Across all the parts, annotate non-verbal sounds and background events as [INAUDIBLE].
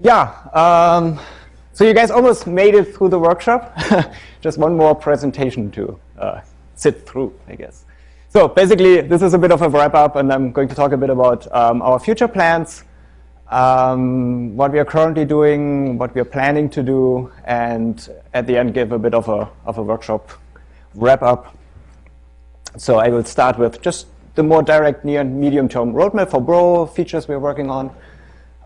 Yeah, um, so you guys almost made it through the workshop. [LAUGHS] Just one more presentation to uh, sit through, I guess. So basically, this is a bit of a wrap-up, and I'm going to talk a bit about um, our future plans, um, what we are currently doing, what we are planning to do, and at the end give a bit of a, of a workshop wrap-up. So I will start with just the more direct near and medium-term roadmap for Bro features we're working on,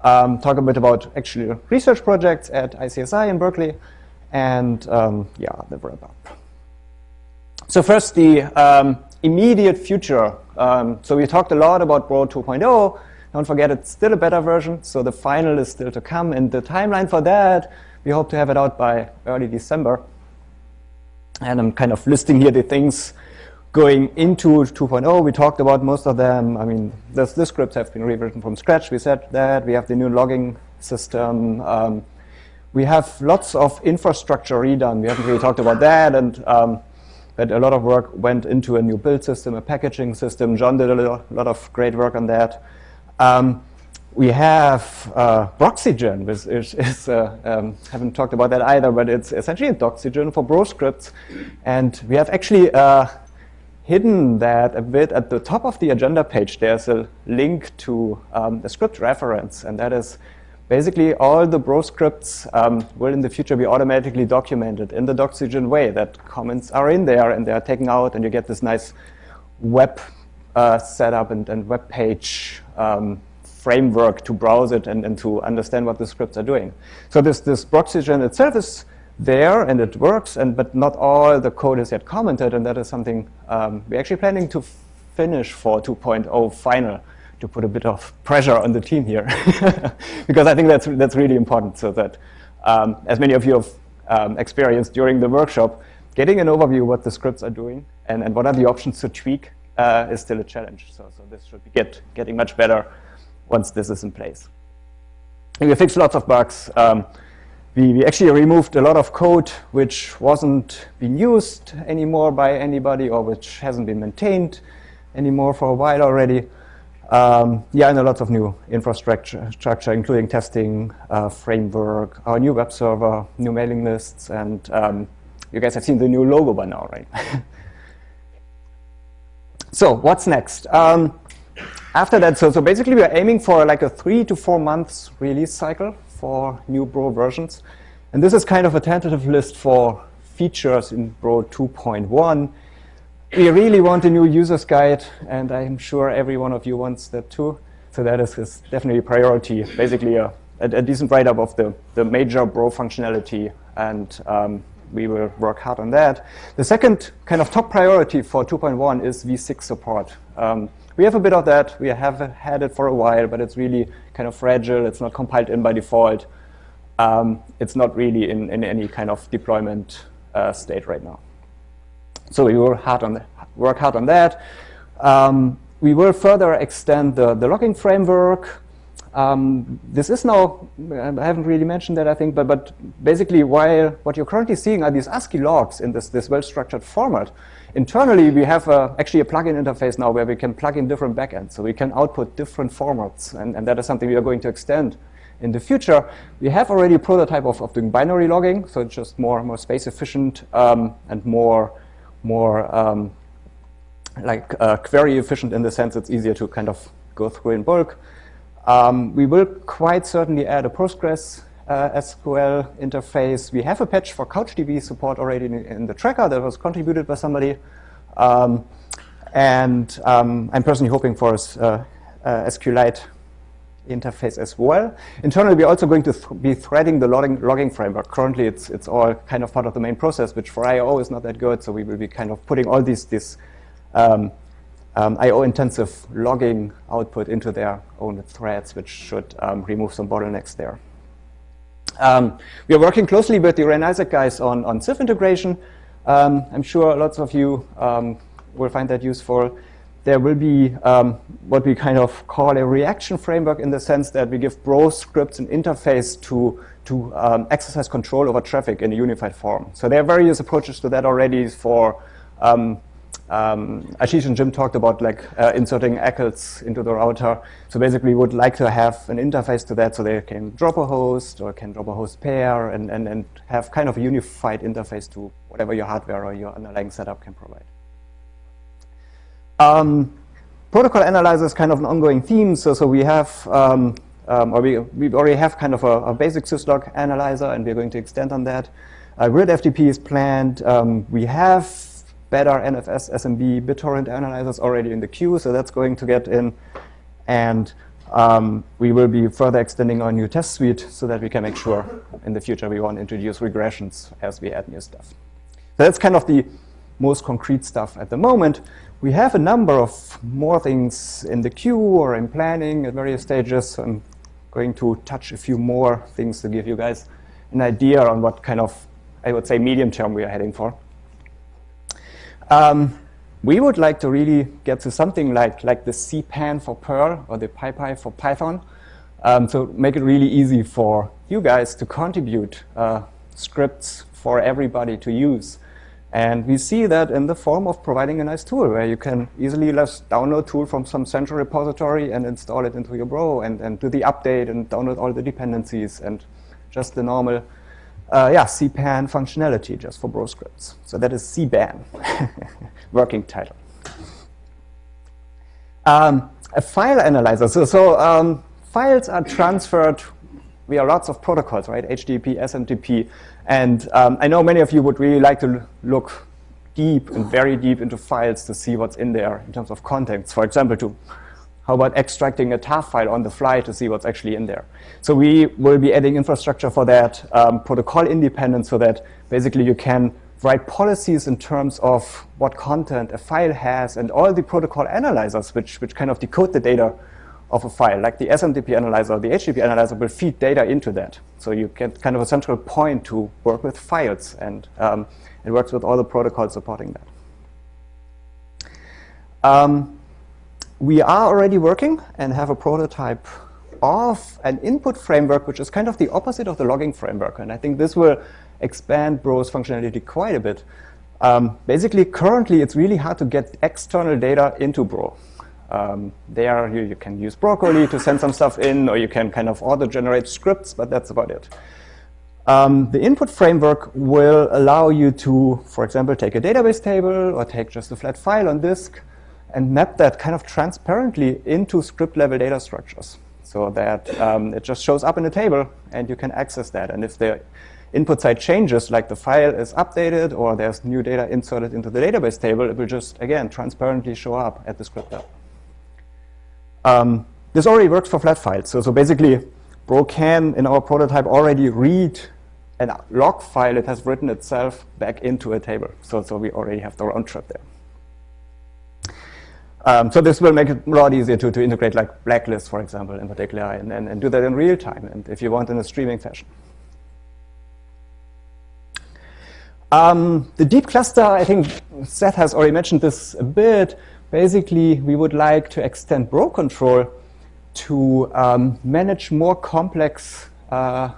um, talk a bit about actually research projects at ICSI in Berkeley, and um, yeah, the wrap-up. So first, the um, immediate future. Um, so we talked a lot about Bro 2.0. Don't forget, it's still a beta version, so the final is still to come. And the timeline for that, we hope to have it out by early December. And I'm kind of listing here the things going into 2.0. We talked about most of them. I mean, the, scripts have been rewritten from scratch. We said that. We have the new logging system. Um, we have lots of infrastructure redone. We haven't really talked about that. And um, but a lot of work went into a new build system, a packaging system. John did a lot of great work on that. Um, we have uh, Broxygen, which is, is uh, um, haven't talked about that either, but it's essentially a Doxygen for Bro scripts. And we have actually uh, hidden that a bit at the top of the agenda page. There's a link to um, a script reference, and that is basically all the Bro scripts um, will in the future be automatically documented in the Doxygen way, that comments are in there and they are taken out and you get this nice web uh, setup and, and web page um, framework to browse it and, and to understand what the scripts are doing. So this, this Broxygen itself is there and it works, and but not all the code is yet commented, and that is something um, we're actually planning to finish for 2.0 final to put a bit of pressure on the team here, [LAUGHS] because I think that's that's really important. So that, um, as many of you have um, experienced during the workshop, getting an overview of what the scripts are doing and, and what are the options to tweak uh, is still a challenge. So, so this should be get, getting much better once this is in place. And we fixed lots of bugs. Um, we, we actually removed a lot of code which wasn't being used anymore by anybody or which hasn't been maintained anymore for a while already. Um, yeah, and a lot of new infrastructure, structure, including testing, uh, framework, our new web server, new mailing lists, and um, you guys have seen the new logo by now, right? [LAUGHS] so what's next? Um, after that, so, so basically we're aiming for like a three to four months release cycle for new Bro versions. And this is kind of a tentative list for features in Bro 2.1. We really want a new user's guide, and I'm sure every one of you wants that too. So that is, is definitely a priority, basically a, a, a decent write-up of the, the major Bro functionality, and um, we will work hard on that. The second kind of top priority for 2.1 is v6 support. Um, we have a bit of that. We have had it for a while, but it's really kind of fragile. It's not compiled in by default. Um, it's not really in, in any kind of deployment uh, state right now. So we will hard on the, work hard on that. Um, we will further extend the, the logging framework. Um, this is now, I haven't really mentioned that, I think, but, but basically while what you're currently seeing are these ASCII logs in this, this well-structured format, Internally, we have a, actually a plugin interface now where we can plug in different backends. So we can output different formats, and, and that is something we are going to extend in the future. We have already a prototype of, of doing binary logging, so it's just more, more space efficient um, and more, more um, like uh, query efficient in the sense it's easier to kind of go through in bulk. Um, we will quite certainly add a Postgres uh, SQL interface. We have a patch for CouchDB support already in, in the tracker that was contributed by somebody. Um, and um, I'm personally hoping for a uh, uh, SQLite interface as well. Internally, we're also going to th be threading the logging, logging, framework. Currently, it's, it's all kind of part of the main process, which for I.O. is not that good. So we will be kind of putting all these, these um, um, I.O.-intensive logging output into their own threads, which should um, remove some bottlenecks there. Um, we are working closely with the REN-ISAC guys on, on CIF integration. Um, I'm sure lots of you um, will find that useful. There will be um, what we kind of call a reaction framework in the sense that we give Bro scripts an interface to, to exercise control over traffic in a unified form. So there are various approaches to that already for um, um, Ashish and Jim talked about like uh, inserting ACLs into the router. So basically, we would like to have an interface to that so they can drop a host or can drop a host pair and, and, and have kind of a unified interface to whatever your hardware or your underlying setup can provide. Um, protocol analyzer is kind of an ongoing theme. So, so we have, um, um, or we, we already have kind of a, a, basic syslog analyzer, and we're going to extend on that. Uh, grid FTP is planned. Um, we have better NFS SMB BitTorrent analyzers already in the queue, so that's going to get in. And um, we will be further extending our new test suite so that we can make sure in the future we won't introduce regressions as we add new stuff. So that's kind of the most concrete stuff at the moment. We have a number of more things in the queue or in planning at various stages. I'm going to touch a few more things to give you guys an idea on what kind of, I would say, medium term we are heading for. Um, we would like to really get to something like, like the CPAN for Perl or the PyPy for Python. Um, so make it really easy for you guys to contribute uh, scripts for everybody to use. And we see that in the form of providing a nice tool where you can easily just download tool from some central repository and install it into your Bro and, and do the update and download all the dependencies and just the normal uh, yeah, CPAN functionality just for Bro scripts. So that is CBAN, [LAUGHS] working title. Um, a file analyzer. So, so um, files are transferred via lots of protocols, right? HTTP, SMTP, and um, I know many of you would really like to look deep and very deep into files to see what's in there in terms of contents. For example, to how about extracting a TAF file on the fly to see what's actually in there? So we will be adding infrastructure for that, um, protocol independent, so that basically you can write policies in terms of what content a file has and all the protocol analyzers which, which kind of decode the data of a file, like the SMTP analyzer, or the HTTP analyzer will feed data into that. So you get kind of a central point to work with files, and um, it works with all the protocols supporting that. Um, we are already working and have a prototype of an input framework, which is kind of the opposite of the logging framework. And I think this will expand Bro's functionality quite a bit. Um, basically, currently, it's really hard to get external data into Bro. Um, there you, you, can use Broccoli to send some stuff in, or you can kind of auto-generate scripts, but that's about it. Um, the input framework will allow you to, for example, take a database table or take just a flat file on disk and map that kind of transparently into script-level data structures so that um, it just shows up in a table and you can access that. And if the input side changes, like the file is updated or there's new data inserted into the database table, it will just, again, transparently show up at the script level. Um, this already works for flat files. So, so basically, Bro can, in our prototype, already read a log file it has written itself back into a table. So, so we already have the round trip there. Um, so this will make it a lot easier to, to integrate like blacklists, for example, in particular, and, and, and do that in real time, and if you want in a streaming fashion. Um, the deep cluster, I think Seth has already mentioned this a bit, basically, we would like to extend Bro control to um, manage more complex uh,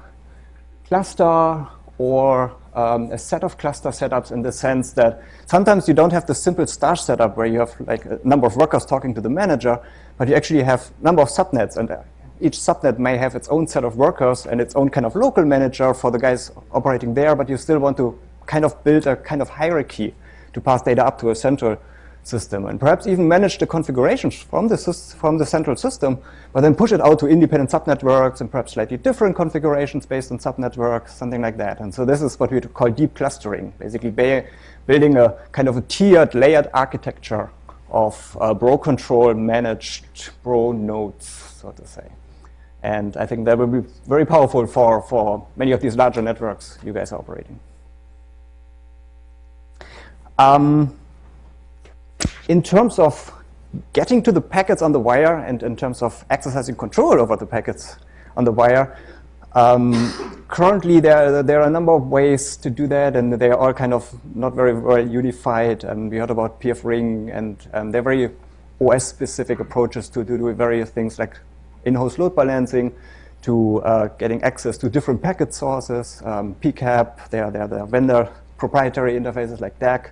cluster or um, a set of cluster setups in the sense that sometimes you don't have the simple star setup where you have like a number of workers talking to the manager, but you actually have number of subnets and each subnet may have its own set of workers and its own kind of local manager for the guys operating there, but you still want to kind of build a kind of hierarchy to pass data up to a central system and perhaps even manage the configurations from the, from the central system, but then push it out to independent subnetworks and perhaps slightly different configurations based on subnetworks, something like that. And so this is what we call deep clustering, basically building a kind of a tiered, layered architecture of uh, Bro control managed Bro nodes, so to say. And I think that will be very powerful for, for many of these larger networks you guys are operating. Um, in terms of getting to the packets on the wire and in terms of exercising control over the packets on the wire, um, currently there, there are a number of ways to do that and they are all kind of not very well unified. And we heard about PF Ring and um, they're very OS-specific approaches to, do various things like in-house load balancing, to uh, getting access to different packet sources, um, PCAP, there, there, there are vendor proprietary interfaces like DAG.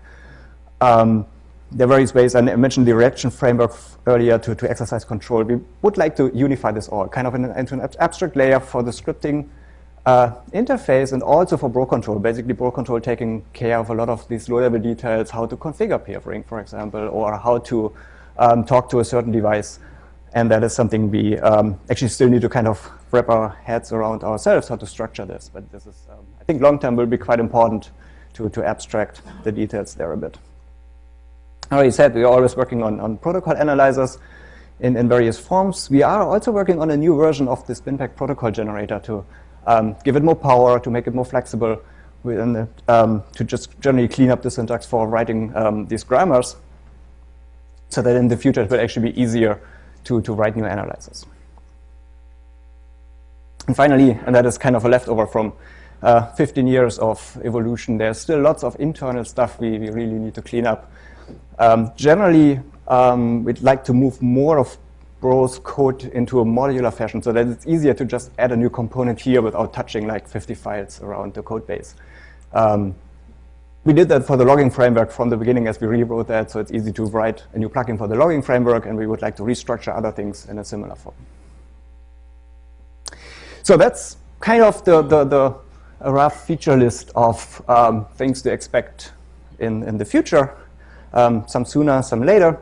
Um, there are various ways, and I mentioned the reaction framework earlier to, to exercise control. We would like to unify this all, kind of in, into an abstract layer for the scripting uh, interface and also for bro control. Basically, bro control taking care of a lot of these low-level details, how to configure peering, for example, or how to um, talk to a certain device. And that is something we um, actually still need to kind of wrap our heads around ourselves, how to structure this. But this is, um, I think long-term will be quite important to, to abstract the details there a bit. I already said we're always working on, on protocol analyzers in, in various forms. We are also working on a new version of the BinPAC protocol generator to um, give it more power, to make it more flexible, the, um, to just generally clean up the syntax for writing um, these grammars so that in the future it will actually be easier to, to write new analyzers. And finally, and that is kind of a leftover from uh, 15 years of evolution, there's still lots of internal stuff we, we really need to clean up. Um, generally, um, we'd like to move more of Bro's code into a modular fashion so that it's easier to just add a new component here without touching like 50 files around the code base. Um, we did that for the logging framework from the beginning as we rewrote that, so it's easy to write a new plugin for the logging framework, and we would like to restructure other things in a similar form. So that's kind of the, the, the rough feature list of um, things to expect in, in the future, um, some sooner, some later.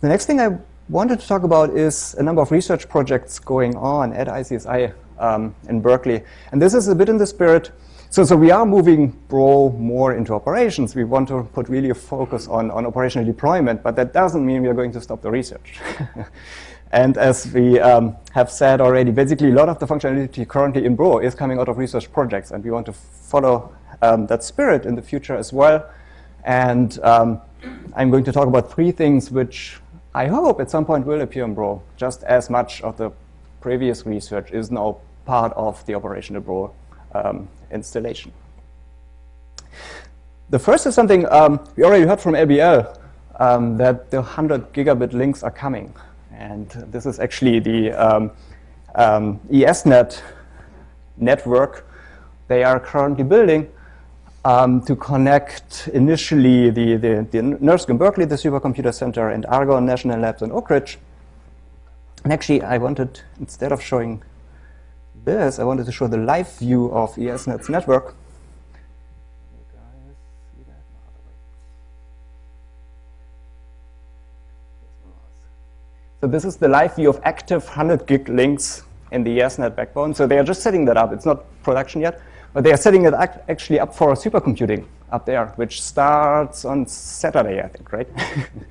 The next thing I wanted to talk about is a number of research projects going on at ICSI um, in Berkeley. And this is a bit in the spirit. So, so we are moving Bro more into operations. We want to put really a focus on, on operational deployment, but that doesn't mean we are going to stop the research. [LAUGHS] and as we um, have said already, basically a lot of the functionality currently in Bro is coming out of research projects, and we want to follow um, that spirit in the future as well. And um, I'm going to talk about three things which I hope at some point will appear in Bro, just as much of the previous research is now part of the operational Bro um, installation. The first is something um, we already heard from LBL, um, that the 100 gigabit links are coming. And this is actually the um, um, ESNet network they are currently building um, to connect initially the, the, the NERSC in Berkeley, the Supercomputer Center, and Argonne National Labs in Oak Ridge. And actually, I wanted, instead of showing this, I wanted to show the live view of ESNet's network. So this is the live view of active 100 gig links in the ESNet backbone. So they are just setting that up. It's not production yet. But they are setting it actually up for supercomputing up there, which starts on Saturday, I think, right?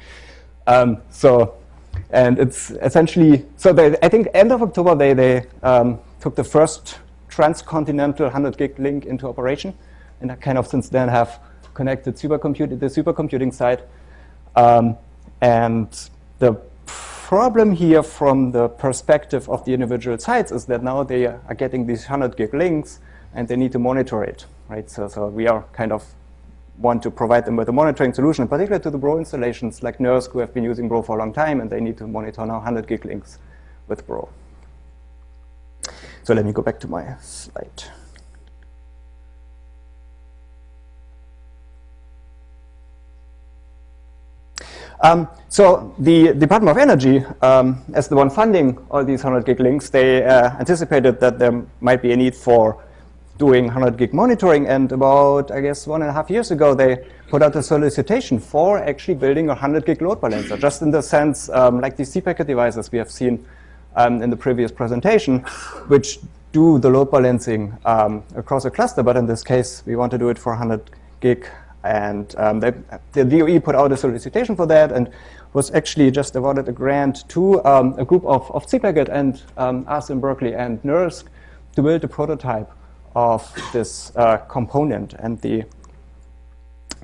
[LAUGHS] um, so, and it's essentially, so they, I think end of October, they, they um, took the first transcontinental 100 gig link into operation, and I kind of since then have connected supercomputing, the supercomputing side. Um, and the problem here from the perspective of the individual sites is that now they are getting these 100 gig links, and they need to monitor it, right? So, so we are kind of want to provide them with a monitoring solution, in particular to the Bro installations like NERSC who have been using Bro for a long time and they need to monitor now 100 gig links with Bro. So let me go back to my slide. Um, so the Department of Energy, um, as the one funding all these 100 gig links, they uh, anticipated that there might be a need for doing 100 gig monitoring. And about, I guess, one and a half years ago, they put out a solicitation for actually building a 100 gig load balancer, just in the sense um, like these cPacket devices we have seen um, in the previous presentation, which do the load balancing um, across a cluster. But in this case, we want to do it for 100 gig. And um, they, the DOE put out a solicitation for that and was actually just awarded a grant to um, a group of, of cPacket and um, us in Berkeley and NERSC to build a prototype of this uh, component. And the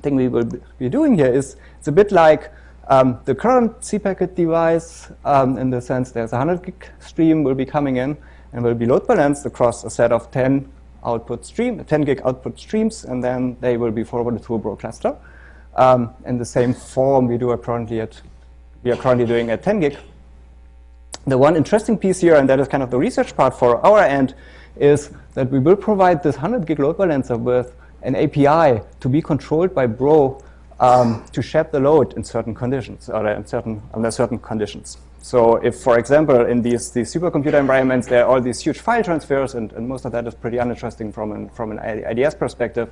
thing we will be doing here is it's a bit like um, the current cPacket device um, in the sense there's a 100 gig stream will be coming in and will be load balanced across a set of 10 output stream, 10 gig output streams, and then they will be forwarded to a Bro cluster. Um, in the same form we do currently at, we are currently doing at 10 gig. The one interesting piece here, and that is kind of the research part for our end, is that we will provide this 100 gig load balancer with an API to be controlled by Bro um, to shed the load in certain conditions or in certain, under certain conditions. So if, for example, in these, these supercomputer environments, there are all these huge file transfers, and, and most of that is pretty uninteresting from an, from an IDS perspective.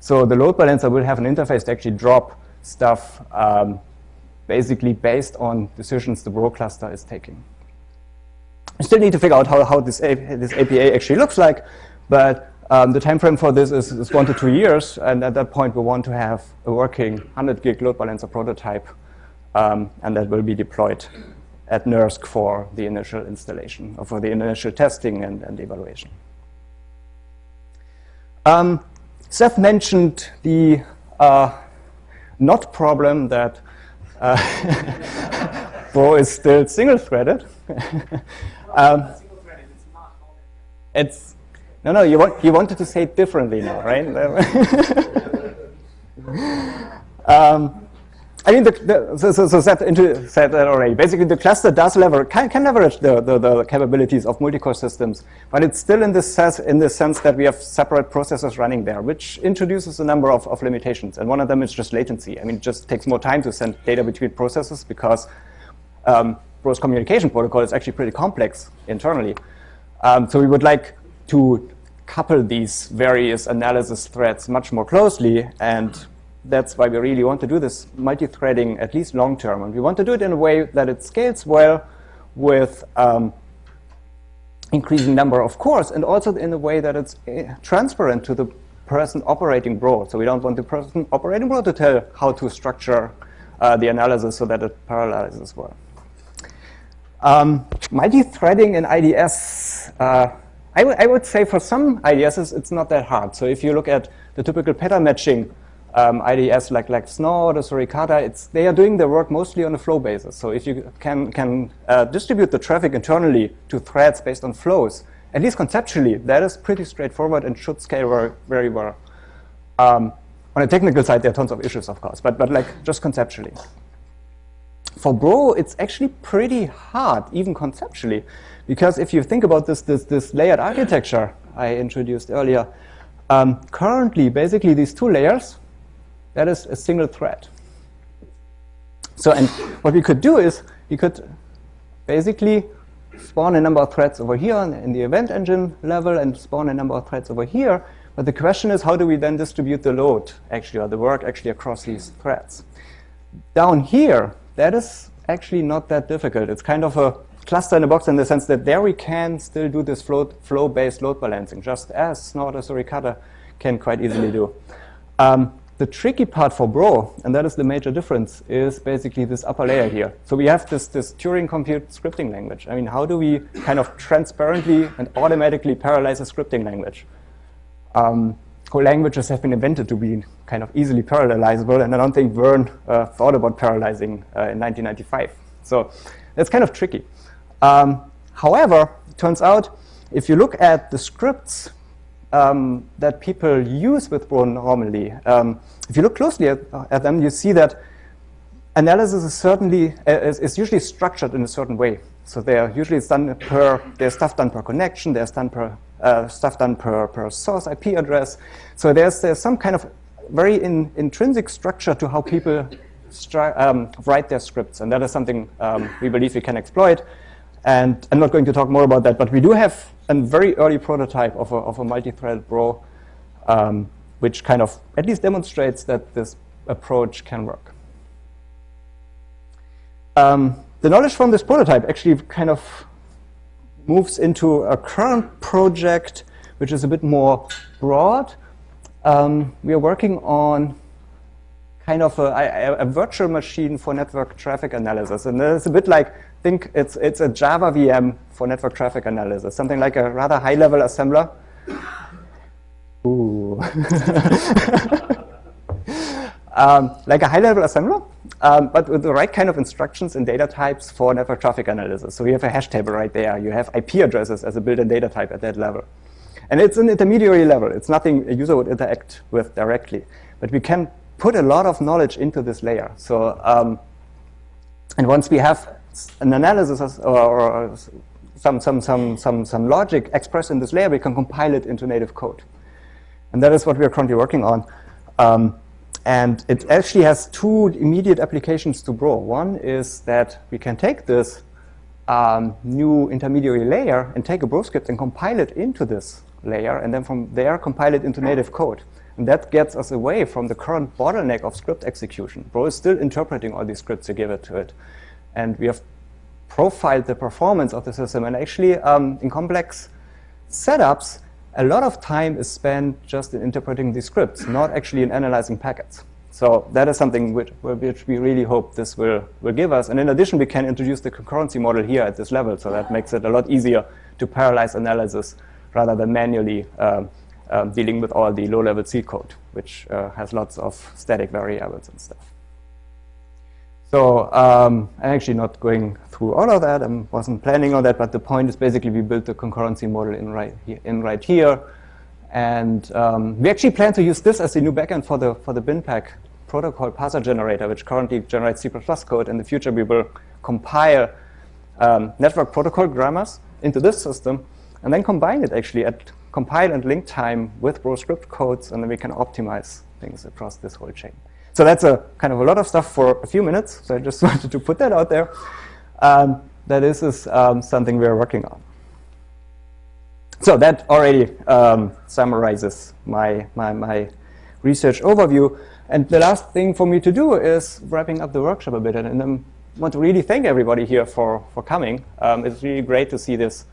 So the load balancer will have an interface to actually drop stuff um, basically based on decisions the Bro cluster is taking. We still need to figure out how, how this, this API actually looks like, but um, the time frame for this is, is, one to two years, and at that point we want to have a working 100 gig load balancer prototype, um, and that will be deployed at NERSC for the initial installation, or for the initial testing and, and evaluation. Um, Seth mentioned the uh, not problem that uh, [LAUGHS] Bro is still single-threaded. [LAUGHS] um, it's no, no. You want you wanted to say it differently now, right? [LAUGHS] um, I mean, the, the, so, so, so into said that already. Basically, the cluster does lever can, can leverage the, the, the, capabilities of multi-core systems, but it's still in the sense in the sense that we have separate processors running there, which introduces a number of, of limitations. And one of them is just latency. I mean, it just takes more time to send data between processes because um, Bro's communication protocol is actually pretty complex internally. Um, so we would like to couple these various analysis threads much more closely and that's why we really want to do this multi-threading at least long term. And we want to do it in a way that it scales well with um, increasing number of cores and also in a way that it's uh, transparent to the person operating Bro. So we don't want the person operating Bro to tell how to structure uh, the analysis so that it parallelizes well. Um, multi-threading in IDS, uh, I, would say for some IDSs, it's not that hard. So if you look at the typical pattern matching um, IDS like, like Snort or Suricata, it's, they are doing their work mostly on a flow basis. So if you can, can uh, distribute the traffic internally to threads based on flows, at least conceptually, that is pretty straightforward and should scale very, very well. Um, on a technical side, there are tons of issues, of course, but, but like just conceptually. For Bro, it's actually pretty hard, even conceptually, because if you think about this, this, this layered architecture I introduced earlier, um, currently, basically, these two layers that is a single thread. So, and what we could do is we could basically spawn a number of threads over here in the event engine level and spawn a number of threads over here. But the question is, how do we then distribute the load actually, or the work actually across these threads? Down here, that is actually not that difficult. It's kind of a cluster in a box in the sense that there we can still do this flow-based load balancing, just as Snort or Suricata can quite easily do. Um, the tricky part for Bro, and that is the major difference, is basically this upper layer here. So we have this, this Turing complete scripting language. I mean, how do we kind of transparently and automatically parallelize a scripting language? Um, languages have been invented to be kind of easily parallelizable, and I don't think Vern uh, thought about parallelizing uh, in 1995. So that's kind of tricky. Um, however, it turns out if you look at the scripts um, that people use with Bro normally, um, if you look closely at, at, them, you see that analysis is certainly uh, is, is, usually structured in a certain way. So they're usually done per there's stuff done per connection, there's done per uh, stuff done per per source IP address. So there's there's some kind of very in, intrinsic structure to how people um, write their scripts, and that is something um, we believe we can exploit. And I'm not going to talk more about that, but we do have a very early prototype of a, of a multi-threaded Bro, um, which kind of at least demonstrates that this approach can work. Um, the knowledge from this prototype actually kind of moves into a current project, which is a bit more broad. Um, we are working on kind of a, a, a, virtual machine for network traffic analysis. And it's a bit like, think it's, it's a Java VM for network traffic analysis, something like a rather high-level assembler. Ooh. [LAUGHS] um, like a high-level assembler, um, but with the right kind of instructions and data types for network traffic analysis. So you have a hash table right there. You have IP addresses as a built-in data type at that level. And it's an intermediary level. It's nothing a user would interact with directly. But we can put a lot of knowledge into this layer. So, um, and once we have an analysis or, or, some, some, some, some, some logic expressed in this layer, we can compile it into native code. And that is what we are currently working on. Um, and it actually has two immediate applications to Bro. One is that we can take this um, new intermediary layer and take a Bro script and compile it into this layer, and then from there compile it into native code. And that gets us away from the current bottleneck of script execution. Bro is still interpreting all these scripts to give it to it. And we have profiled the performance of the system. And actually, um, in complex setups, a lot of time is spent just in interpreting these scripts, not actually in analyzing packets. So that is something which, which, we really hope this will, will give us. And in addition, we can introduce the concurrency model here at this level. So that makes it a lot easier to parallelize analysis rather than manually uh, um, dealing with all the low-level C code, which uh, has lots of static variables and stuff. So um, I'm actually not going through all of that. I wasn't planning on that, but the point is basically we built the concurrency model in right here. In right here. And um, we actually plan to use this as the new backend for the, for the BinPAC protocol parser generator, which currently generates C++ code. In the future, we will compile um, network protocol grammars into this system and then combine it actually at compile and link time with raw script codes, and then we can optimize things across this whole chain. So that's a kind of a lot of stuff for a few minutes. So I just [LAUGHS] wanted to put that out there. Um, that this is um, something we're working on. So that already um, summarizes my, my, my research overview. And the last thing for me to do is wrapping up the workshop a bit. And, I want to really thank everybody here for, for coming. Um, it's really great to see this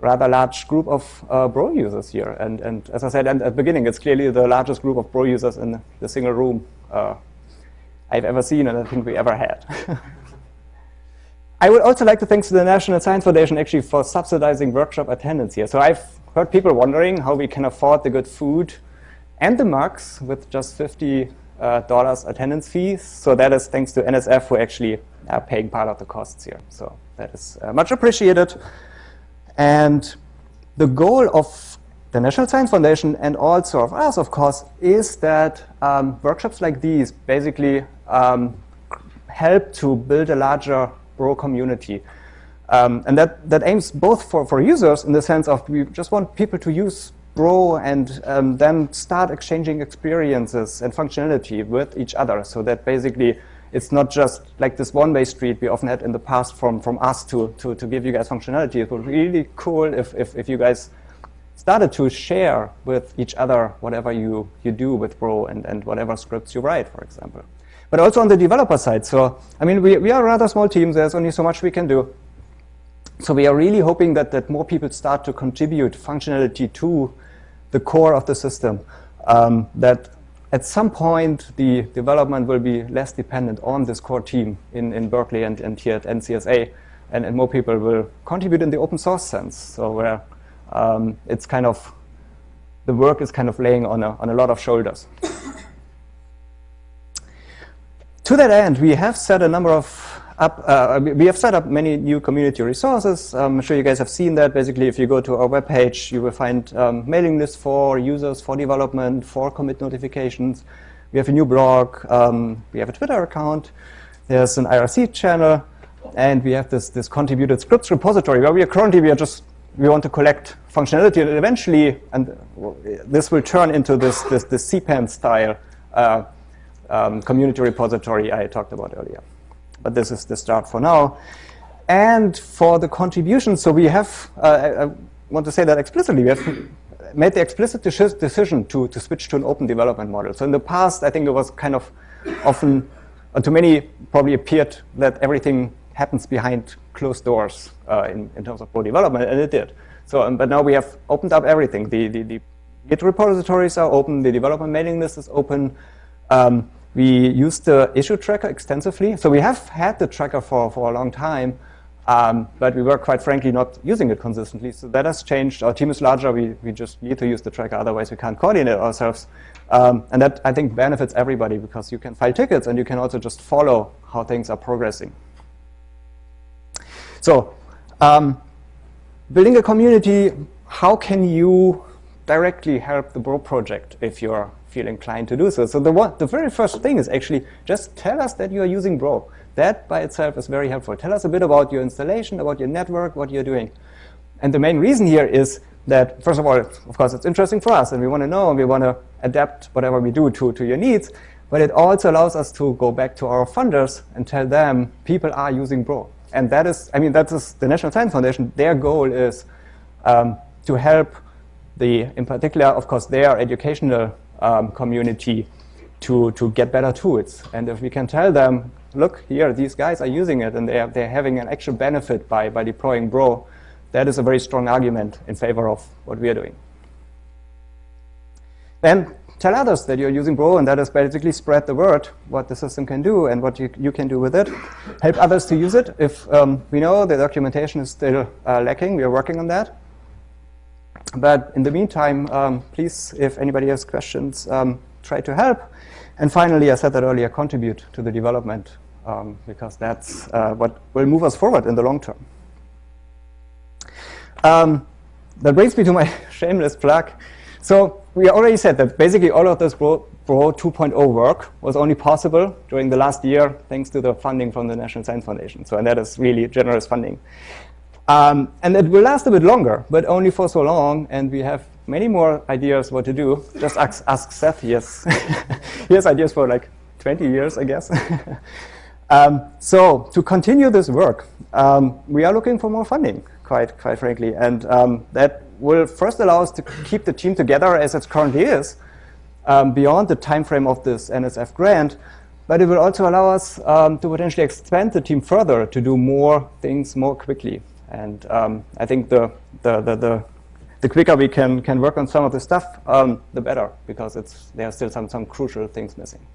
rather large group of uh, Bro users here. And, and as I said at the beginning, it's clearly the largest group of Bro users in the single room uh, I've ever seen and I think we ever had. [LAUGHS] I would also like to thank the National Science Foundation actually for subsidizing workshop attendance here. So I've heard people wondering how we can afford the good food and the mugs with just $50 uh, attendance fees. So that is thanks to NSF who actually are paying part of the costs here. So that is uh, much appreciated. And the goal of the National Science Foundation and also of us, of course, is that um, workshops like these basically um, help to build a larger Bro community. Um, and that, that aims both for, for users in the sense of we just want people to use Bro and um, then start exchanging experiences and functionality with each other so that basically it's not just like this one-way street we often had in the past from, from us to, to, to give you guys functionality. It would be really cool if, if, if you guys started to share with each other whatever you, you do with Bro and, and whatever scripts you write, for example. But also on the developer side. So, I mean, we, we are a rather small team. There's only so much we can do. So we are really hoping that, that more people start to contribute functionality to the core of the system. Um, that at some point, the development will be less dependent on this core team in, in Berkeley and, and here at NCSA, and, and more people will contribute in the open source sense. So where um, it's kind of, the work is kind of laying on a, on a lot of shoulders. [COUGHS] to that end, we have set a number of up, uh, we have set up many new community resources. Um, I'm sure you guys have seen that. Basically, if you go to our webpage, you will find um, mailing lists for users, for development, for commit notifications. We have a new blog. Um, we have a Twitter account. There's an IRC channel. And we have this, this contributed scripts repository where we are currently, we are just, we want to collect functionality and eventually, and this will turn into this, this, this CPAN style uh, um, community repository I talked about earlier but this is the start for now. And for the contributions, so we have, uh, I want to say that explicitly, we have made the explicit decision to, to switch to an open development model. So in the past, I think it was kind of often, to many probably appeared that everything happens behind closed doors uh, in, in terms of Bro development, and it did. So, um, but now we have opened up everything. The, the, the Git repositories are open, the development mailing list is open. Um, we use the issue tracker extensively. So we have had the tracker for, for a long time, um, but we were quite frankly not using it consistently. So that has changed. Our team is larger. We, we just need to use the tracker. Otherwise, we can't coordinate ourselves. Um, and that, I think, benefits everybody because you can file tickets and you can also just follow how things are progressing. So um, building a community, how can you directly help the Bro project if you're feel inclined to do so. So the, one, the very first thing is actually just tell us that you are using Bro. That by itself is very helpful. Tell us a bit about your installation, about your network, what you're doing. And the main reason here is that, first of all, of course, it's interesting for us, and we want to know, and we want to adapt whatever we do to, to your needs. but it also allows us to go back to our funders and tell them people are using Bro. And that is, I mean, that is the National Science Foundation. Their goal is um, to help the, in particular, of course, their educational um, community to, to get better tools. And if we can tell them, look here, these guys are using it and they are, they're having an actual benefit by, by deploying Bro, that is a very strong argument in favor of what we are doing. Then tell others that you're using Bro, and that is basically spread the word, what the system can do and what you, you can do with it. Help others to use it. If um, we know the documentation is still uh, lacking, we are working on that. But in the meantime, um, please, if anybody has questions, um, try to help. And finally, I said that earlier, contribute to the development, um, because that's uh, what will move us forward in the long term. Um, that brings me to my [LAUGHS] shameless plug. So we already said that basically all of this Bro, Bro 2.0 work was only possible during the last year thanks to the funding from the National Science Foundation. So and that is really generous funding. Um, and it will last a bit longer, but only for so long. And we have many more ideas what to do. Just ask, ask Seth. Yes, [LAUGHS] he has ideas for like 20 years, I guess. [LAUGHS] um, so to continue this work, um, we are looking for more funding, quite, quite frankly. And um, that will first allow us to keep the team together as it currently is, um, beyond the time frame of this NSF grant, but it will also allow us um, to potentially expand the team further to do more things more quickly. And um, I think the, the, the, the, the quicker we can, can work on some of the stuff, um, the better, because it's, there are still some, some crucial things missing.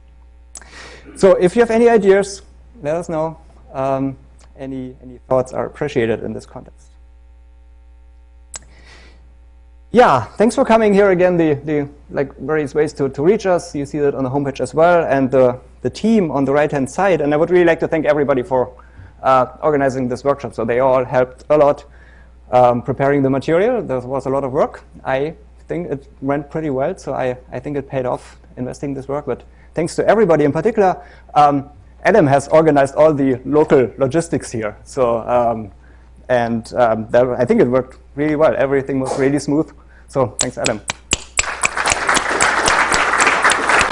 So if you have any ideas, let us know. Um, any, any thoughts are appreciated in this context yeah, thanks for coming here again. The, the like various ways to, to reach us. You see that on the homepage as well, and the, the team on the right-hand side. And I would really like to thank everybody for uh, organizing this workshop. So they all helped a lot um, preparing the material. There was a lot of work. I think it went pretty well, so I, I think it paid off investing this work. But thanks to everybody in particular. Um, Adam has organized all the local logistics here. So, um, and um, that, I think it worked really well. Everything was really smooth. So thanks, Adam.